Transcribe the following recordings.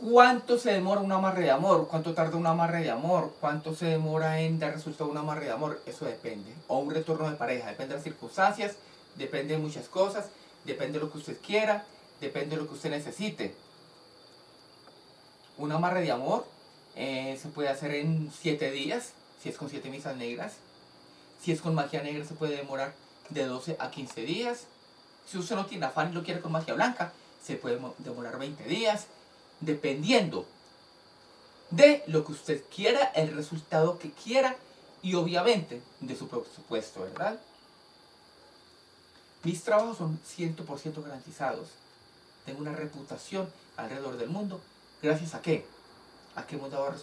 ¿Cuánto se demora un amarre de amor? ¿Cuánto tarda un amarre de amor? ¿Cuánto se demora en dar resultado un amarre de amor? Eso depende. O un retorno de pareja. Depende de las circunstancias, depende de muchas cosas, depende de lo que usted quiera, depende de lo que usted necesite. Un amarre de amor eh, se puede hacer en 7 días, si es con 7 misas negras. Si es con magia negra se puede demorar de 12 a 15 días. Si usted no tiene afán y lo quiere con magia blanca, se puede demorar 20 días dependiendo de lo que usted quiera, el resultado que quiera y obviamente de su presupuesto, ¿verdad? Mis trabajos son 100% garantizados. Tengo una reputación alrededor del mundo. ¿Gracias a qué? A que hemos dado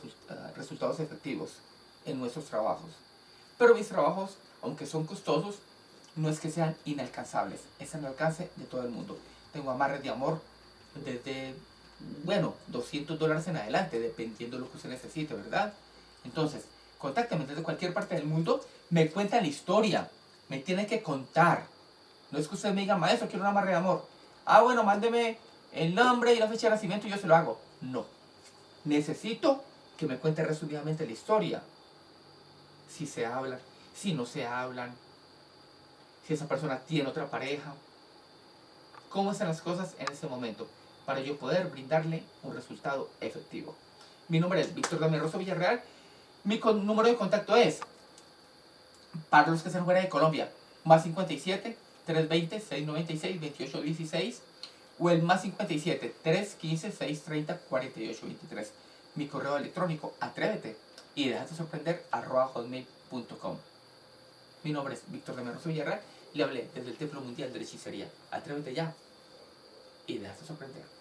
resultados efectivos en nuestros trabajos. Pero mis trabajos, aunque son costosos, no es que sean inalcanzables. Es al alcance de todo el mundo. Tengo amarres de amor desde bueno, 200 dólares en adelante, dependiendo de lo que usted necesite, ¿verdad? Entonces, contácteme desde cualquier parte del mundo, me cuenta la historia, me tiene que contar. No es que usted me diga, maestro, quiero una amarre de amor. Ah, bueno, mándeme el nombre y la fecha de nacimiento y yo se lo hago. No. Necesito que me cuente resumidamente la historia. Si se hablan, si no se hablan, si esa persona tiene otra pareja. ¿Cómo están las cosas en ese momento? Para yo poder brindarle un resultado efectivo. Mi nombre es Víctor Damián Rosso Villarreal. Mi número de contacto es, para los que están fuera de Colombia, más 57 320 696 2816 o el más 57 315 630 4823. Mi correo electrónico, atrévete y déjate sorprender arroba hotmail.com. Mi nombre es Víctor Damián Rosso Villarreal le hablé desde el Templo Mundial de la Hechicería. Atrévete ya y déjate sorprender.